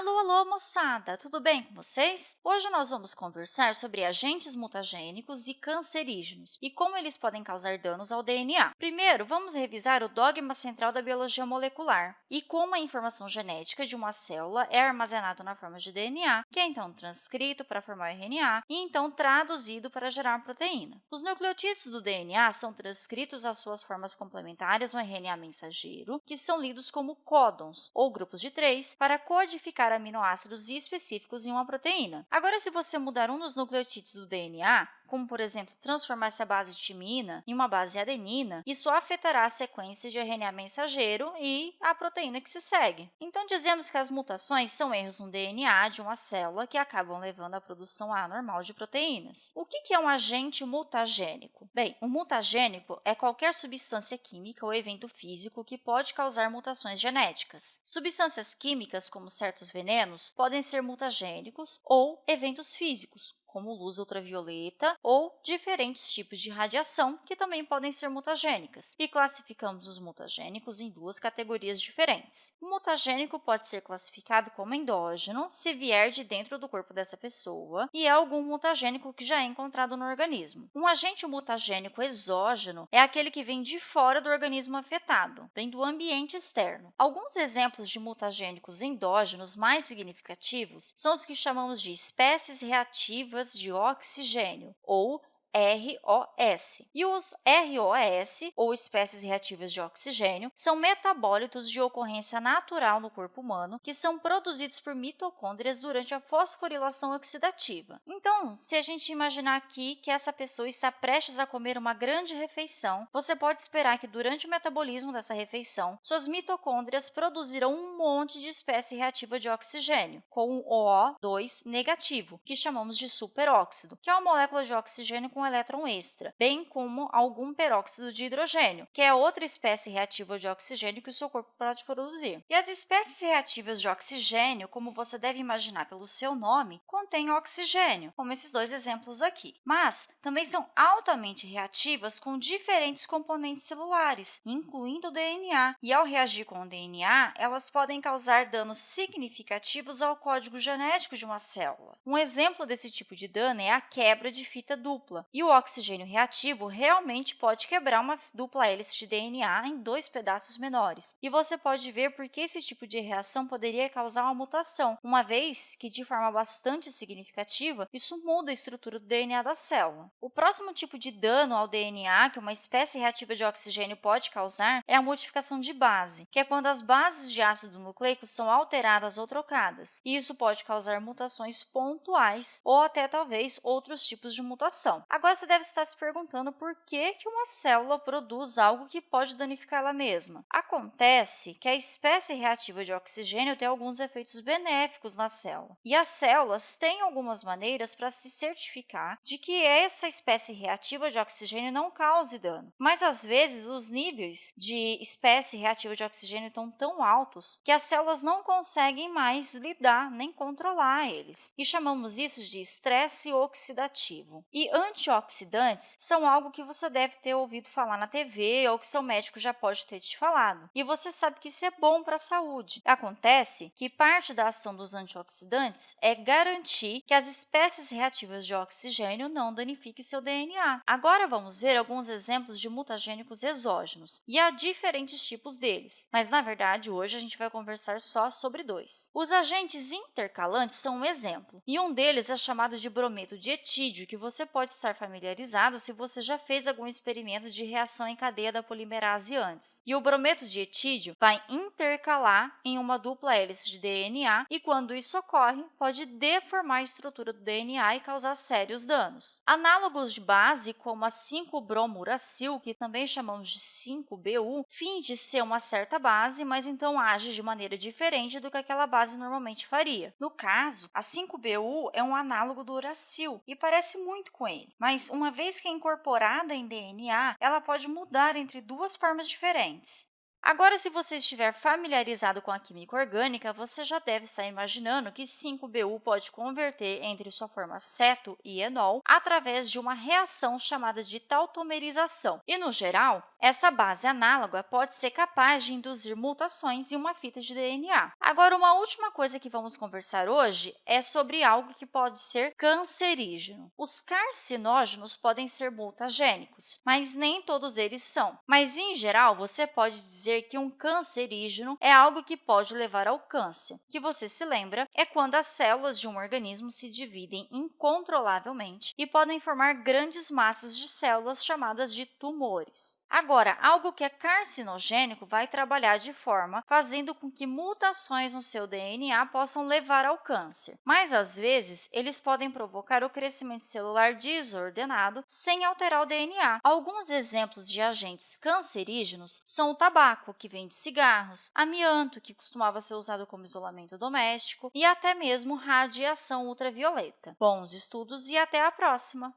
Alô, alô, moçada! Tudo bem com vocês? Hoje nós vamos conversar sobre agentes mutagênicos e cancerígenos e como eles podem causar danos ao DNA. Primeiro, vamos revisar o dogma central da biologia molecular e como a informação genética de uma célula é armazenada na forma de DNA, que é então transcrito para formar RNA e então traduzido para gerar uma proteína. Os nucleotídeos do DNA são transcritos às suas formas complementares no RNA mensageiro, que são lidos como códons, ou grupos de três, para codificar codificar aminoácidos específicos em uma proteína. Agora, se você mudar um dos nucleotídeos do DNA, como, por exemplo, transformar essa base timina em uma base adenina, isso afetará a sequência de RNA mensageiro e a proteína que se segue. Então, dizemos que as mutações são erros no DNA de uma célula que acabam levando à produção anormal de proteínas. O que é um agente mutagênico? Bem, um mutagênico é qualquer substância química ou evento físico que pode causar mutações genéticas. Substâncias químicas, como certos venenos, podem ser mutagênicos ou eventos físicos, como luz ultravioleta ou diferentes tipos de radiação, que também podem ser mutagênicas, e classificamos os mutagênicos em duas categorias diferentes. O mutagênico pode ser classificado como endógeno, se vier de dentro do corpo dessa pessoa, e é algum mutagênico que já é encontrado no organismo. Um agente mutagênico exógeno é aquele que vem de fora do organismo afetado, vem do ambiente externo. Alguns exemplos de mutagênicos endógenos mais significativos são os que chamamos de espécies reativas de oxigênio, ou ROS. E os ROS, ou espécies reativas de oxigênio, são metabólitos de ocorrência natural no corpo humano que são produzidos por mitocôndrias durante a fosforilação oxidativa. Então, se a gente imaginar aqui que essa pessoa está prestes a comer uma grande refeição, você pode esperar que durante o metabolismo dessa refeição, suas mitocôndrias produzirão um monte de espécie reativa de oxigênio, com um OO2 negativo, que chamamos de superóxido, que é uma molécula de oxigênio com com elétron extra, bem como algum peróxido de hidrogênio, que é outra espécie reativa de oxigênio que o seu corpo pode produzir. E as espécies reativas de oxigênio, como você deve imaginar pelo seu nome, contêm oxigênio, como esses dois exemplos aqui. Mas também são altamente reativas com diferentes componentes celulares, incluindo o DNA. E ao reagir com o DNA, elas podem causar danos significativos ao código genético de uma célula. Um exemplo desse tipo de dano é a quebra de fita dupla, e o oxigênio reativo realmente pode quebrar uma dupla hélice de DNA em dois pedaços menores. E você pode ver por que esse tipo de reação poderia causar uma mutação, uma vez que, de forma bastante significativa, isso muda a estrutura do DNA da célula. O próximo tipo de dano ao DNA que uma espécie reativa de oxigênio pode causar é a modificação de base, que é quando as bases de ácido nucleico são alteradas ou trocadas. E isso pode causar mutações pontuais ou até, talvez, outros tipos de mutação. Agora, você deve estar se perguntando por que, que uma célula produz algo que pode danificar ela mesma. Acontece que a espécie reativa de oxigênio tem alguns efeitos benéficos na célula, e as células têm algumas maneiras para se certificar de que essa espécie reativa de oxigênio não cause dano. Mas, às vezes, os níveis de espécie reativa de oxigênio estão tão altos que as células não conseguem mais lidar nem controlar eles, e chamamos isso de estresse oxidativo. E anti antioxidantes são algo que você deve ter ouvido falar na TV ou que seu médico já pode ter te falado. E você sabe que isso é bom para a saúde. Acontece que parte da ação dos antioxidantes é garantir que as espécies reativas de oxigênio não danifiquem seu DNA. Agora vamos ver alguns exemplos de mutagênicos exógenos, e há diferentes tipos deles, mas na verdade hoje a gente vai conversar só sobre dois. Os agentes intercalantes são um exemplo, e um deles é chamado de brometo de etídeo, que você pode estar familiarizado se você já fez algum experimento de reação em cadeia da polimerase antes. E o brometo de etídeo vai intercalar em uma dupla hélice de DNA e, quando isso ocorre, pode deformar a estrutura do DNA e causar sérios danos. Análogos de base, como a 5-bromuracil, que também chamamos de 5-BU, finge ser uma certa base, mas então age de maneira diferente do que aquela base normalmente faria. No caso, a 5-BU é um análogo do uracil e parece muito com ele, mas mas uma vez que é incorporada em DNA, ela pode mudar entre duas formas diferentes. Agora, se você estiver familiarizado com a química orgânica, você já deve estar imaginando que 5-BU pode converter entre sua forma ceto e enol através de uma reação chamada de tautomerização. E, no geral, essa base análoga pode ser capaz de induzir mutações em uma fita de DNA. Agora, uma última coisa que vamos conversar hoje é sobre algo que pode ser cancerígeno. Os carcinógenos podem ser mutagênicos, mas nem todos eles são. Mas, em geral, você pode dizer que um cancerígeno é algo que pode levar ao câncer, que você se lembra é quando as células de um organismo se dividem incontrolavelmente e podem formar grandes massas de células chamadas de tumores. Agora, algo que é carcinogênico vai trabalhar de forma fazendo com que mutações no seu DNA possam levar ao câncer, mas às vezes eles podem provocar o crescimento celular desordenado sem alterar o DNA. Alguns exemplos de agentes cancerígenos são o tabaco, que vem de cigarros, amianto, que costumava ser usado como isolamento doméstico, e até mesmo radiação ultravioleta. Bons estudos e até a próxima!